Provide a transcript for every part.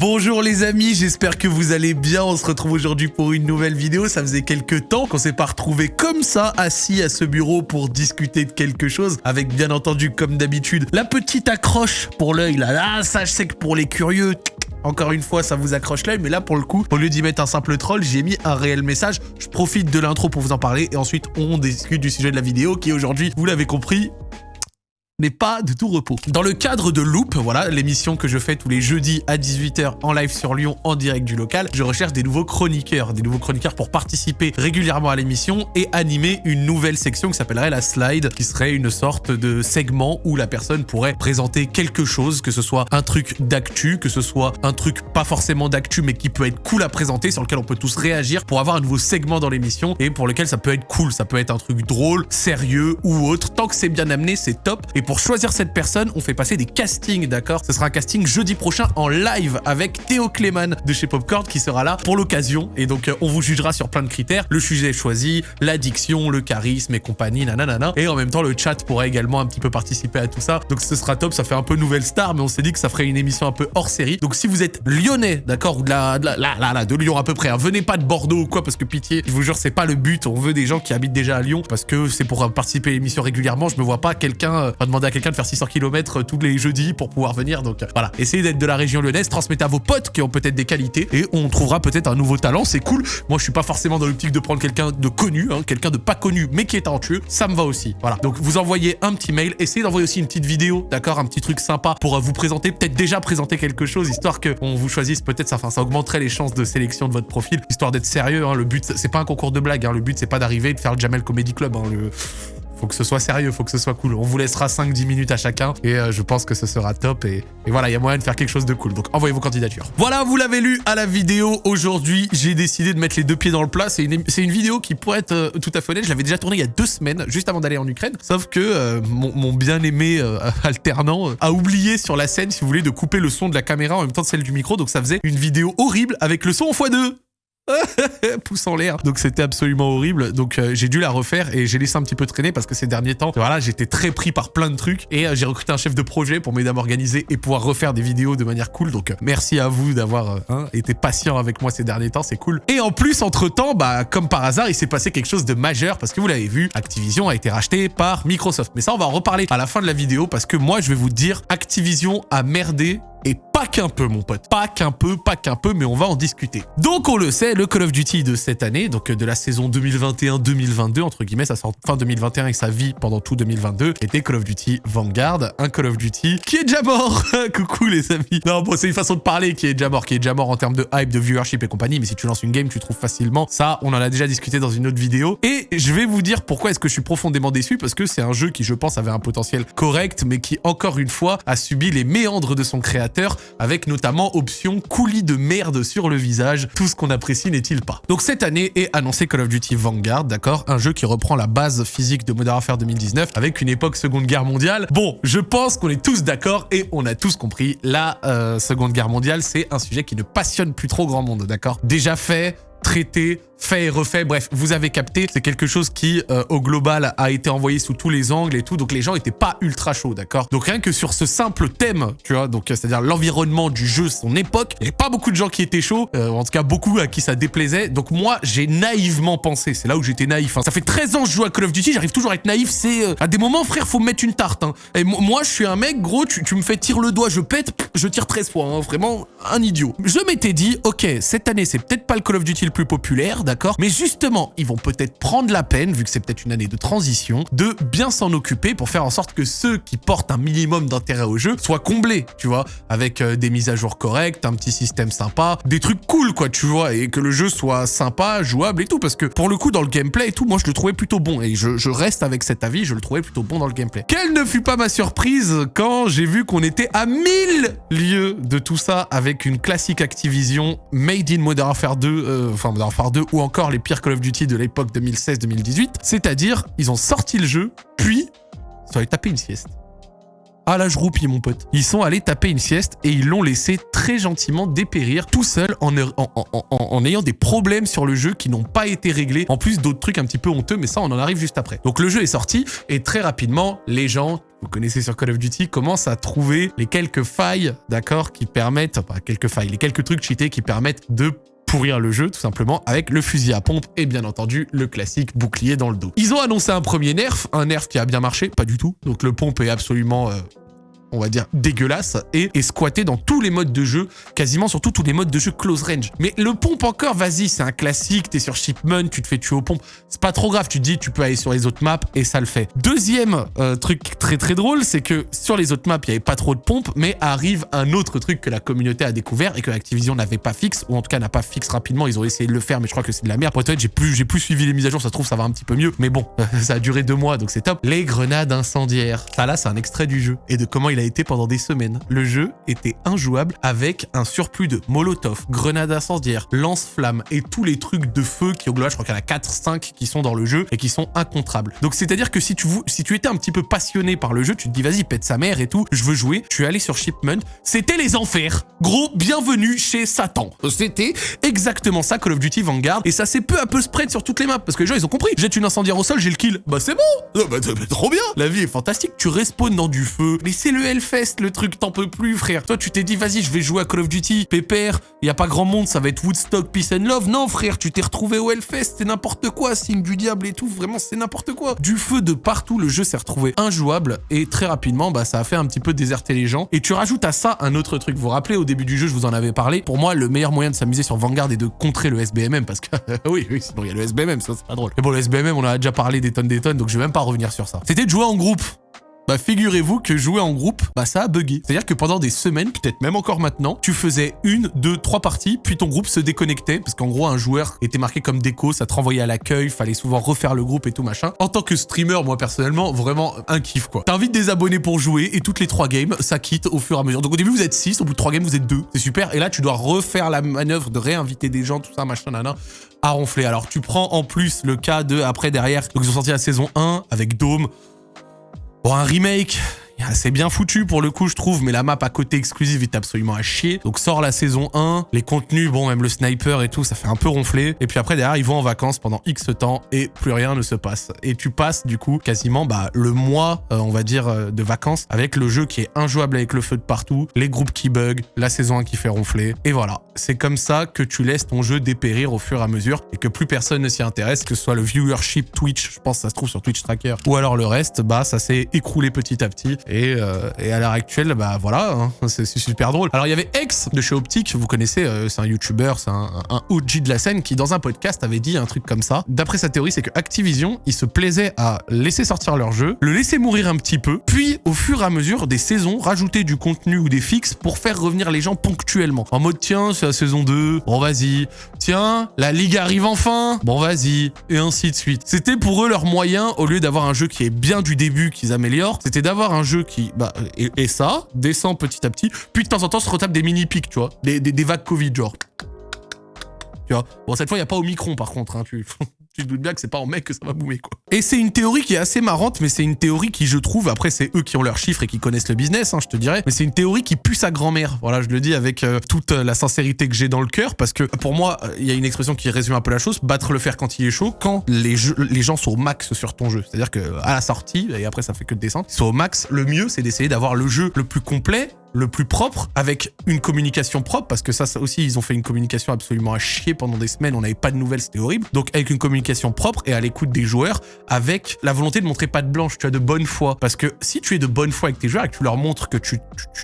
Bonjour les amis, j'espère que vous allez bien. On se retrouve aujourd'hui pour une nouvelle vidéo. Ça faisait quelques temps qu'on s'est pas retrouvé comme ça, assis à ce bureau pour discuter de quelque chose. Avec bien entendu, comme d'habitude, la petite accroche pour l'œil là. Ah, ça je sais que pour les curieux, encore une fois, ça vous accroche l'œil, mais là, pour le coup, au lieu d'y mettre un simple troll, j'ai mis un réel message. Je profite de l'intro pour vous en parler, et ensuite, on discute du sujet de la vidéo, qui aujourd'hui, vous l'avez compris, n'est pas de tout repos. Dans le cadre de Loop, voilà, l'émission que je fais tous les jeudis à 18h en live sur Lyon en direct du local, je recherche des nouveaux chroniqueurs, des nouveaux chroniqueurs pour participer régulièrement à l'émission et animer une nouvelle section qui s'appellerait la slide, qui serait une sorte de segment où la personne pourrait présenter quelque chose, que ce soit un truc d'actu, que ce soit un truc pas forcément d'actu mais qui peut être cool à présenter, sur lequel on peut tous réagir pour avoir un nouveau segment dans l'émission et pour lequel ça peut être cool, ça peut être un truc drôle, sérieux ou autre. Tant que c'est bien amené, c'est top. Choisir cette personne, on fait passer des castings, d'accord? Ce sera un casting jeudi prochain en live avec Théo Clément de chez Popcorn qui sera là pour l'occasion. Et donc, euh, on vous jugera sur plein de critères. Le sujet choisi, l'addiction, le charisme et compagnie, nanana. Et en même temps, le chat pourrait également un petit peu participer à tout ça. Donc, ce sera top. Ça fait un peu nouvelle star, mais on s'est dit que ça ferait une émission un peu hors série. Donc, si vous êtes lyonnais, d'accord Ou de la, de la, là, là, de Lyon à peu près. Hein, venez pas de Bordeaux ou quoi, parce que pitié, je vous jure, c'est pas le but. On veut des gens qui habitent déjà à Lyon, parce que c'est pour participer à l'émission régulièrement. Je me vois pas quelqu'un, euh, demander à quelqu'un de faire 600 km tous les jeudis pour pouvoir venir. Donc voilà, essayez d'être de la région lyonnaise, transmettez à vos potes qui ont peut-être des qualités et on trouvera peut-être un nouveau talent. C'est cool. Moi, je suis pas forcément dans l'optique de prendre quelqu'un de connu, hein, quelqu'un de pas connu mais qui est talentueux. Ça me va aussi. Voilà. Donc vous envoyez un petit mail, essayez d'envoyer aussi une petite vidéo, d'accord, un petit truc sympa pour vous présenter, peut-être déjà présenter quelque chose, histoire qu'on vous choisisse peut-être ça, enfin, ça augmenterait les chances de sélection de votre profil, histoire d'être sérieux. Hein. Le but, c'est pas un concours de blague. Hein. Le but, c'est pas d'arriver et de faire le Jamel Comedy Club. Faut que ce soit sérieux, faut que ce soit cool. On vous laissera 5-10 minutes à chacun et euh, je pense que ce sera top. Et, voilà, il y a moyen de faire quelque chose de cool. Donc envoyez vos candidatures. Voilà, vous l'avez lu à la vidéo. Aujourd'hui, j'ai décidé de mettre les deux pieds dans le plat. C'est une, vidéo qui pourrait être euh, tout à fait honnête. Je l'avais déjà tournée il y a deux semaines, juste avant d'aller en Ukraine. Sauf que euh, mon, bien-aimé alternant a oublié sur la scène, si vous voulez, de couper le son de la caméra en même temps que celle du micro. Donc ça faisait une vidéo horrible avec le son en x2. pouce en l'air. Donc c'était absolument horrible. Donc euh, j'ai dû la refaire et j'ai laissé un petit peu traîner parce que ces derniers temps, voilà, j'étais très pris par plein de trucs et euh, j'ai recruté un chef de projet pour m'aider à m'organiser et pouvoir refaire des vidéos de manière cool. Donc euh, merci à vous d'avoir hein, été patient avec moi ces derniers temps, c'est cool. Et en plus, entre-temps, bah comme par hasard, il s'est passé quelque chose de majeur parce que vous l'avez vu, Activision a été racheté par Microsoft. Mais ça, on va en reparler à la fin de la vidéo parce que moi, je vais vous dire, Activision a merdé et pas qu'un peu, mon pote. Pas qu'un peu, pas qu'un peu, mais on va en discuter. Donc, on le sait, le Call of Duty de cette année, donc de la saison 2021-2022, entre guillemets, ça sort fin 2021 et sa vie pendant tout 2022, était Call of Duty Vanguard, un Call of Duty qui est déjà mort. Coucou, les amis. Non, bon, c'est une façon de parler qui est déjà mort, qui est déjà mort en termes de hype, de viewership et compagnie, mais si tu lances une game, tu trouves facilement. Ça, on en a déjà discuté dans une autre vidéo. Et je vais vous dire pourquoi est-ce que je suis profondément déçu, parce que c'est un jeu qui, je pense, avait un potentiel correct, mais qui, encore une fois, a subi les méandres de son créateur avec notamment option coulis de merde sur le visage. Tout ce qu'on apprécie n'est-il pas? Donc cette année est annoncé Call of Duty Vanguard, d'accord? Un jeu qui reprend la base physique de Modern Warfare 2019 avec une époque Seconde Guerre mondiale. Bon, je pense qu'on est tous d'accord et on a tous compris, la euh, Seconde Guerre mondiale, c'est un sujet qui ne passionne plus trop grand monde, d'accord? Déjà fait, traité, fait et refait. Bref, vous avez capté, c'est quelque chose qui, euh, au global, a été envoyé sous tous les angles et tout. Donc les gens étaient pas ultra chauds, d'accord? Donc rien que sur ce simple thème, tu vois, donc c'est-à-dire l'environnement du jeu, son époque, il n'y avait pas beaucoup de gens qui étaient chauds, euh, en tout cas beaucoup à qui ça déplaisait. Donc moi, j'ai naïvement pensé, c'est là où j'étais naïf. Hein. Ça fait 13 ans que je joue à Call of Duty, j'arrive toujours à être naïf. C'est euh, à des moments, frère, faut me mettre une tarte. Hein. Et moi, je suis un mec, gros, tu, me fais tirer le doigt, je pète, je tire 13 fois. Hein. Vraiment un idiot. Je m'étais dit, ok, cette année, c'est peut-être pas le Call of Duty le plus populaire, Mais justement, ils vont peut-être prendre la peine, vu que c'est peut-être une année de transition, de bien s'en occuper pour faire en sorte que ceux qui portent un minimum d'intérêt au jeu soient comblés, tu vois, avec euh, des mises à jour correctes, un petit système sympa, des trucs cool, quoi, tu vois, et que le jeu soit sympa, jouable et tout, parce que pour le coup, dans le gameplay et tout, moi, je le trouvais plutôt bon, et je, je reste avec cet avis, je le trouvais plutôt bon dans le gameplay. Quelle ne fut pas ma surprise quand j'ai vu qu'on était à 1000 lieues de tout ça avec une classique Activision made in Modern Warfare 2, euh, enfin Modern Warfare 2 ou encore les pires Call of Duty de l'époque 2016-2018, c'est-à-dire ils ont sorti le jeu, puis ils sont allés taper une sieste. à l'âge roupie, mon pote. Ils sont allés taper une sieste et ils l'ont laissé très gentiment dépérir tout seul en, en, ayant des problèmes sur le jeu qui n'ont pas été réglés. En plus d'autres trucs un petit peu honteux, mais ça, on en arrive juste après. Donc le jeu est sorti et très rapidement, les gens vous connaissez sur Call of Duty, commencent à trouver les quelques failles, d'accord, qui permettent, enfin quelques failles, les quelques trucs cheatés qui permettent de pourrir le jeu tout simplement avec le fusil à pompe et bien entendu le classique bouclier dans le dos. Ils ont annoncé un premier nerf, un nerf qui a bien marché, pas du tout. Donc le pompe est absolument euh, on va dire, dégueulasse et est squatté dans tous les modes de jeu, quasiment surtout tous les modes de jeu close range. Mais le pompe encore, vas-y, c'est un classique, t'es sur Shipment, tu te fais tuer au pompe, c'est pas trop grave, tu te dis tu peux aller sur les autres maps et ça le fait. Deuxième euh, truc très très drôle, c'est que sur les autres maps, il y avait pas trop de pompes, mais arrive un autre truc que la communauté a découvert et que Activision n'avait pas fixe, ou en tout cas n'a pas fixe rapidement, ils ont essayé de le faire, mais je crois que c'est de la merde. Peut-être j'ai plus, j'ai plus suivi les mises à jour, ça se trouve ça va un petit peu mieux, mais bon, ça a duré deux mois, donc c'est top. Les grenades incendiaires. Ça là, c'est un extrait du jeu et de comment il a été pendant des semaines le jeu était injouable avec un surplus de molotov, grenades incendiaires, lance-flammes et tous les trucs de feu qui au global, je crois qu'il y en a 4-5 qui sont dans le jeu et qui sont incontrables. Donc c'est-à-dire que si tu, si tu étais un petit peu passionné par le jeu, tu te dis vas-y pète sa mère et tout, je veux jouer, tu es allé sur Shipment, c'était les enfers. Gros, bienvenue chez Satan. C'était exactement ça Call of Duty Vanguard et ça s'est peu à peu spread sur toutes les maps parce que les gens ils ont compris. Jette une incendiaire au sol, j'ai le kill. Bah c'est bon. Bah, trop bien. La vie est fantastique. Tu respawns dans du feu. Mais c'est le Hellfest le truc, t'en peux plus, frère. Toi, tu t'es dit, vas-y, je vais jouer à Call of Duty, pépère, y a pas grand monde, ça va être Woodstock, Peace and Love. Non, frère, tu t'es retrouvé au Hellfest, c'est n'importe quoi, signe du diable et tout, vraiment, c'est n'importe quoi. Du feu de partout, le jeu s'est retrouvé injouable et très rapidement, bah, ça a fait un petit peu déserter les gens. Et tu rajoutes à ça un autre truc. Vous vous rappelez, au début du jeu, je vous en avais parlé. Pour moi, le meilleur moyen de s'amuser sur Vanguard est de contrer le SBMM parce que, oui, oui, sinon il y a le SBMM, ça c'est pas drôle. Mais bon, le SBMM, on a déjà parlé des tonnes des tonnes, donc je vais même pas revenir sur ça. C'était de jouer en groupe. Bah figurez-vous que jouer en groupe, bah ça a bugué. C'est-à-dire que pendant des semaines, peut-être même encore maintenant, tu faisais une, deux, trois parties, puis ton groupe se déconnectait, parce qu'en gros un joueur était marqué comme déco, ça te renvoyait à l'accueil, fallait souvent refaire le groupe et tout machin. En tant que streamer, moi personnellement, vraiment un kiff quoi. T'invites des abonnés pour jouer et toutes les trois games, ça quitte au fur et à mesure. Donc au début vous êtes 6, au bout de trois games vous êtes deux. C'est super. Et là tu dois refaire la manœuvre de réinviter des gens, tout ça, machin, nana à ronfler. Alors tu prends en plus le cas de après derrière, donc ils ont sorti la saison 1 avec Dome, Bon, un remake, c'est bien foutu pour le coup, je trouve, mais la map à côté exclusive est absolument à chier. Donc sort la saison 1, les contenus, bon, même le sniper et tout, ça fait un peu ronfler. Et puis après, derrière, ils vont en vacances pendant X temps et plus rien ne se passe. Et tu passes, du coup, quasiment bah, le mois, euh, on va dire, euh, de vacances avec le jeu qui est injouable avec le feu de partout, les groupes qui bug, la saison 1 qui fait ronfler. Et voilà, c'est comme ça que tu laisses ton jeu dépérir au fur et à mesure et que plus personne ne s'y intéresse, que ce soit le viewership Twitch, je pense que ça se trouve sur Twitch Tracker, ou alors le reste, bah ça s'est écroulé petit à petit. Euh, et, à l'heure actuelle, bah voilà, hein, c'est super drôle. Alors il y avait X de chez Optic, vous connaissez, euh, c'est un YouTuber, c'est un, un, OG de la scène qui dans un podcast avait dit un truc comme ça. D'après sa théorie, c'est que Activision, ils se plaisaient à laisser sortir leur jeu, le laisser mourir un petit peu, puis au fur et à mesure des saisons, rajouter du contenu ou des fixes pour faire revenir les gens ponctuellement. En mode tiens, c'est la saison 2, bon vas-y. Tiens, la ligue arrive enfin, bon vas-y. Et ainsi de suite. C'était pour eux leur moyen, au lieu d'avoir un jeu qui est bien du début, qu'ils améliorent, c'était d'avoir un jeu qui bah, et, ça, descend petit à petit, puis de temps en temps se retape des mini-pics, tu vois, des, des, vagues Covid, genre. Tu vois. Bon, cette fois, il n'y a pas au micron, par contre, hein, tu... tu te bien que c'est pas en mec que ça va boomer, quoi. Et c'est une théorie qui est assez marrante, mais c'est une théorie qui, je trouve, après, c'est eux qui ont leurs chiffres et qui connaissent le business, hein, je te dirais, mais c'est une théorie qui pue sa grand-mère. Voilà, je le dis avec euh, toute la sincérité que j'ai dans le cœur, parce que pour moi, il y a une expression qui résume un peu la chose, battre le fer quand il est chaud, quand les, les gens sont au max sur ton jeu. C'est-à-dire que à la sortie, et après ça fait que de descendre, ils sont au max, le mieux, c'est d'essayer d'avoir le jeu le plus complet le plus propre, avec une communication propre, parce que ça, ça, aussi, ils ont fait une communication absolument à chier pendant des semaines, on n'avait pas de nouvelles, c'était horrible. Donc avec une communication propre et à l'écoute des joueurs, avec la volonté de montrer pas de blanche, tu as de bonne foi. Parce que si tu es de bonne foi avec tes joueurs et que tu leur montres que tu,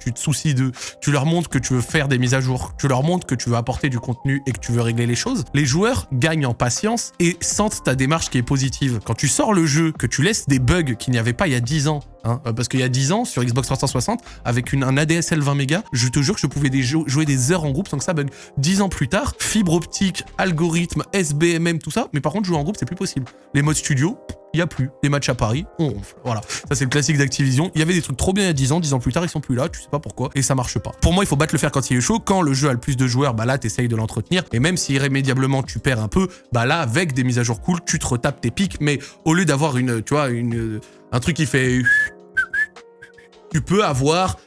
tu, te soucies d'eux, tu leur montres que tu veux faire des mises à jour, tu leur montres que tu veux apporter du contenu et que tu veux régler les choses, les joueurs gagnent en patience et sentent ta démarche qui est positive. Quand tu sors le jeu, que tu laisses des bugs qu'il n'y avait pas il y a 10 ans, hein, parce qu'il y a 10 ans, sur Xbox 360, avec un AD DSL 20 mégas, je te jure que je pouvais jouer des heures en groupe sans que ça bug. 10 ans plus tard, fibre optique, algorithme, SBMM, tout ça, mais par contre jouer en groupe c'est plus possible. Les modes studio, il n'y a plus. Les matchs à Paris, on ronfle. Voilà. Ça, c'est le classique d'Activision. Il y avait des trucs trop bien il y a 10 ans. 10 ans plus tard, ils sont plus là. Tu sais pas pourquoi. Et ça marche pas. Pour moi, il faut battre le faire quand il est chaud. Quand le jeu a le plus de joueurs, bah là, t'essayes de l'entretenir. Et même si irrémédiablement tu perds un peu, bah là, avec des mises à jour cool, tu te retapes tes pics. Mais au lieu d'avoir une, tu vois, une, un truc qui fait tu peux avoir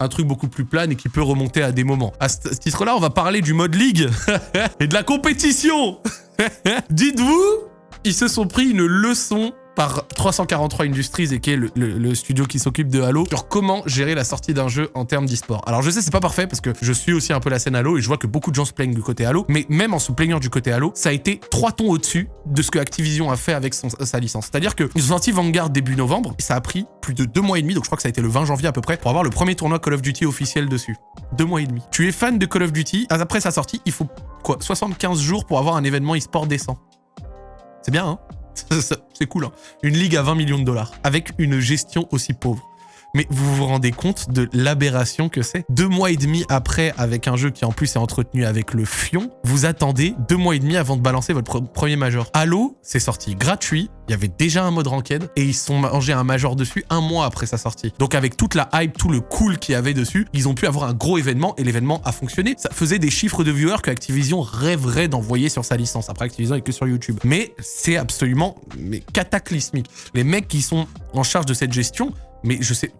un truc beaucoup plus plane et qui peut remonter à des moments. À ce titre-là, on va parler du mode ligue et de la compétition. Dites-vous, ils se sont pris une leçon par 343 Industries et qui est le, studio qui s'occupe de Halo sur comment gérer la sortie d'un jeu en termes d'e-sport. Alors je sais c'est pas parfait parce que je suis aussi un peu la scène Halo et je vois que beaucoup de gens se plaignent du côté Halo, mais même en se plaignant du côté Halo, ça a été trois tons au-dessus de ce que Activision a fait avec sa licence. C'est-à-dire qu'ils ont sorti Vanguard début novembre et ça a pris plus de deux mois et demi, donc je crois que ça a été le 20 janvier à peu près, pour avoir le premier tournoi Call of Duty officiel dessus. Deux mois et demi. Tu es fan de Call of Duty, après sa sortie, il faut quoi 75 jours pour avoir un événement e-sport décent. C'est bien, hein? C'est cool. Hein. Une ligue à 20 millions de dollars, avec une gestion aussi pauvre. Mais vous vous rendez compte de l'aberration que c'est Deux mois et demi après, avec un jeu qui en plus est entretenu avec le fion, vous attendez deux mois et demi avant de balancer votre premier major. Halo, c'est sorti gratuit, il y avait déjà un mode ranked, et ils sont mangés un major dessus un mois après sa sortie. Donc avec toute la hype, tout le cool qu'il y avait dessus, ils ont pu avoir un gros événement, et l'événement a fonctionné. Ça faisait des chiffres de viewers que Activision rêverait d'envoyer sur sa licence. Après, Activision est que sur YouTube. Mais c'est absolument cataclysmique. Les mecs qui sont en charge de cette gestion, mais je sais,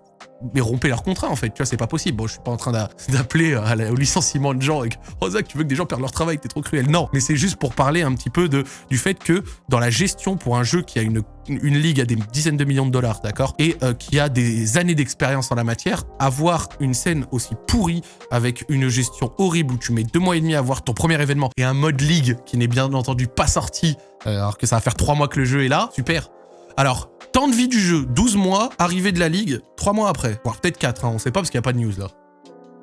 mais rompez leur contrat en fait, tu vois, c'est pas possible. Bon, je suis pas en train d'appeler au licenciement de gens avec « Oh Zach, tu veux que des gens perdent leur travail, t'es trop cruel ». Non, mais c'est juste pour parler un petit peu de, du fait que dans la gestion pour un jeu qui a une, une ligue à des dizaines de millions de dollars, d'accord, et euh, qui a des années d'expérience en la matière, avoir une scène aussi pourrie avec une gestion horrible où tu mets deux mois et demi à voir ton premier événement et un mode ligue qui n'est bien entendu pas sorti euh, alors que ça va faire trois mois que le jeu est là, super. Alors, temps de vie du jeu, 12 mois, arrivée de la ligue, 3 mois après. Voire peut-être 4, hein, on sait pas parce qu'il n'y a pas de news là.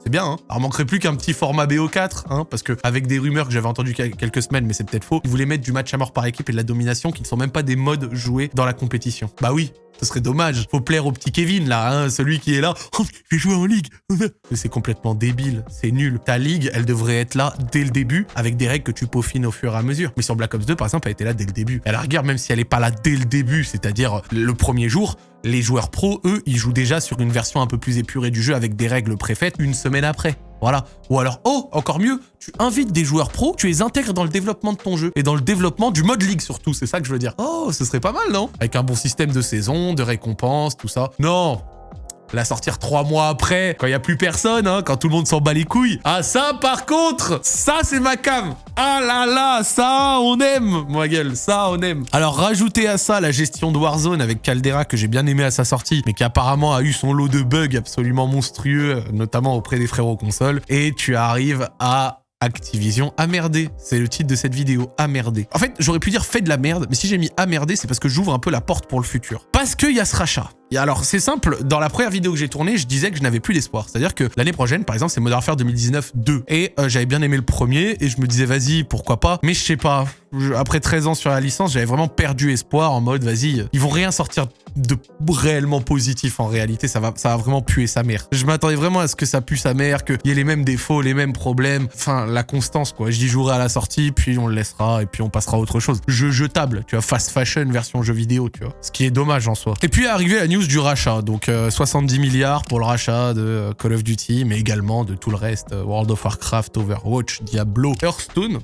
C'est bien, hein Alors, manquerait plus qu'un petit format BO4, hein, parce que avec des rumeurs que j'avais entendues quelques semaines, mais c'est peut-être faux, ils voulaient mettre du match à mort par équipe et de la domination qui ne sont même pas des modes joués dans la compétition. Bah oui, ce serait dommage. Faut plaire au petit Kevin, là, hein, celui qui est là. Je vais jouer en ligue. C'est complètement débile. C'est nul. Ta ligue, elle devrait être là dès le début, avec des règles que tu peaufines au fur et à mesure. Mais sur Black Ops 2, par exemple, elle était là dès le début. Elle regarde, même si elle est pas là dès le début, c'est-à-dire le premier jour, les joueurs pros, eux, ils jouent déjà sur une version un peu plus épurée du jeu avec des règles préfaites une semaine après. Voilà. Ou alors, oh, encore mieux, tu invites des joueurs pros, tu les intègres dans le développement de ton jeu. Et dans le développement du mode ligue surtout, c'est ça que je veux dire. Oh, ce serait pas mal, non? Avec un bon système de saison, de récompenses, tout ça. Non, la sortir trois mois après, quand il n'y a plus personne, hein, quand tout le monde s'en bat les couilles. Ah ça, par contre, ça c'est ma cam. Ah là là, ça on aime, moi gueule, ça on aime. Alors rajoutez à ça la gestion de Warzone avec Caldera que j'ai bien aimé à sa sortie, mais qui apparemment a eu son lot de bugs absolument monstrueux, notamment auprès des frérots consoles, et tu arrives à Activision a. C'est le titre de cette vidéo, a. En fait, j'aurais pu dire fait de la merde, mais si j'ai mis a c'est parce que j'ouvre un peu la porte pour le futur. Parce qu'il y a ce rachat. Alors, c'est simple, dans la première vidéo que j'ai tournée, je disais que je n'avais plus d'espoir. C'est-à-dire que l'année prochaine, par exemple, c'est Modern Warfare 2019 2. Et euh, j'avais bien aimé le premier, et je me disais, vas-y, pourquoi pas. Mais je sais pas, après 13 ans sur la licence, j'avais vraiment perdu espoir en mode, vas-y, ils vont rien sortir de réellement positif en réalité, ça va, ça va vraiment puer sa mère. Je m'attendais vraiment à ce que ça pue sa mère, qu'il y ait les mêmes défauts, les mêmes problèmes, enfin la constance quoi. Dis jouerai à la sortie, puis on le laissera et puis on passera à autre chose. Jeu jetable, tu vois, fast fashion version jeu vidéo, tu vois. Ce qui est dommage en soi. Et puis arrivé la news du rachat, donc 70 euh, milliards pour le rachat de euh, Call of Duty, mais également de tout le reste, euh, World of Warcraft, Overwatch, Diablo, Hearthstone,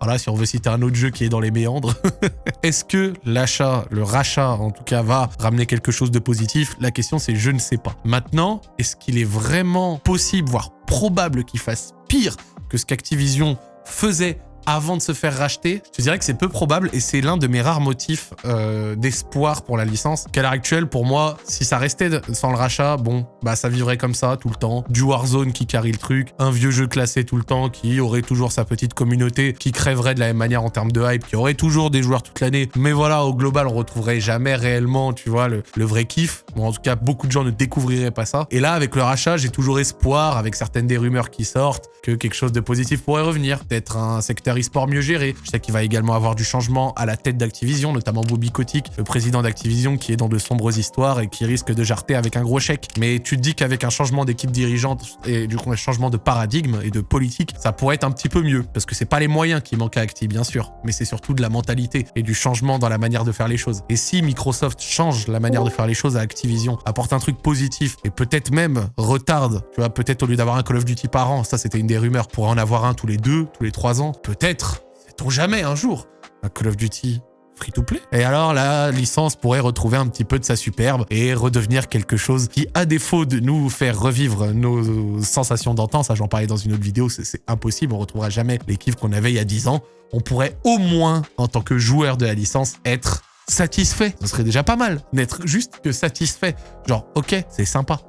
voilà, si on veut citer un autre jeu qui est dans les méandres. Est-ce que l'achat, le rachat en tout cas, va ramener quelque chose de positif? La question c'est je ne sais pas. Maintenant, est-ce qu'il est vraiment possible, voire probable qu'il fasse pire que ce qu'Activision faisait avant de se faire racheter, je dirais que c'est peu probable et c'est l'un de mes rares motifs euh, d'espoir pour la licence. Qu'à l'heure actuelle, pour moi, si ça restait sans le rachat, bon, bah ça vivrait comme ça tout le temps. Du Warzone qui carry le truc, un vieux jeu classé tout le temps qui aurait toujours sa petite communauté, qui crèverait de la même manière en termes de hype, qui aurait toujours des joueurs toute l'année. Mais voilà, au global, on retrouverait jamais réellement, tu vois, le, vrai kiff. Bon, en tout cas, beaucoup de gens ne découvriraient pas ça. Et là, avec le rachat, j'ai toujours espoir, avec certaines des rumeurs qui sortent, que quelque chose de positif pourrait revenir. Peut-être un secteur e-sport mieux géré. Je sais qu'il va également avoir du changement à la tête d'Activision, notamment Bobby Kotick, le président d'Activision qui est dans de sombres histoires et qui risque de jarter avec un gros chèque. Mais tu te dis qu'avec un changement d'équipe dirigeante et du coup un changement de paradigme et de politique, ça pourrait être un petit peu mieux. Parce que c'est pas les moyens qui manquent à Acti, bien sûr, mais c'est surtout de la mentalité et du changement dans la manière de faire les choses. Et si Microsoft change la manière de faire les choses à Activision, apporte un truc positif et peut-être même retarde, tu vois, peut-être au lieu d'avoir un Call of Duty par an, ça c'était une des rumeurs, pour en avoir un tous les deux, tous les trois ans, peut-être sait jamais un jour, un Call of Duty free-to-play. Et alors la licence pourrait retrouver un petit peu de sa superbe et redevenir quelque chose qui, à défaut de nous faire revivre nos sensations d'antan, ça j'en parlais dans une autre vidéo, c'est impossible, on retrouvera jamais les kiffs qu'on avait il y a 10 ans, on pourrait au moins, en tant que joueur de la licence, être satisfait. Ce serait déjà pas mal, n'être juste que satisfait. Genre, ok, c'est sympa.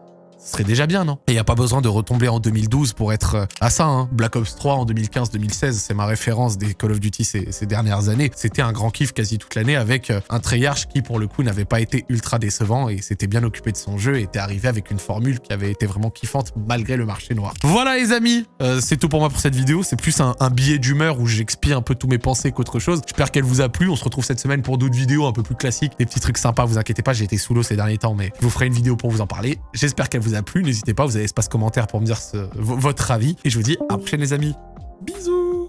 Ce serait déjà bien, non? Et il a pas besoin de retomber en 2012 pour être euh, à ça. Hein. Black Ops 3 en 2015-2016, c'est ma référence des Call of Duty ces, dernières années. C'était un grand kiff quasi toute l'année avec euh, un Treyarch qui, pour le coup, n'avait pas été ultra décevant et s'était bien occupé de son jeu et était arrivé avec une formule qui avait été vraiment kiffante malgré le marché noir. Voilà les amis, euh, c'est tout pour moi pour cette vidéo. C'est plus un, billet d'humeur où j'expie un peu tous mes pensées qu'autre chose. J'espère qu'elle vous a plu. On se retrouve cette semaine pour d'autres vidéos un peu plus classiques, des petits trucs sympas. Vous inquiétez pas, j'ai été sous l'eau ces derniers temps, mais je vous ferai une vidéo pour vous en parler. J'espère qu'elle vous a plu. N'hésitez pas, vous avez espace commentaire pour me dire votre avis. Et je vous dis à la prochaine les amis. Bisous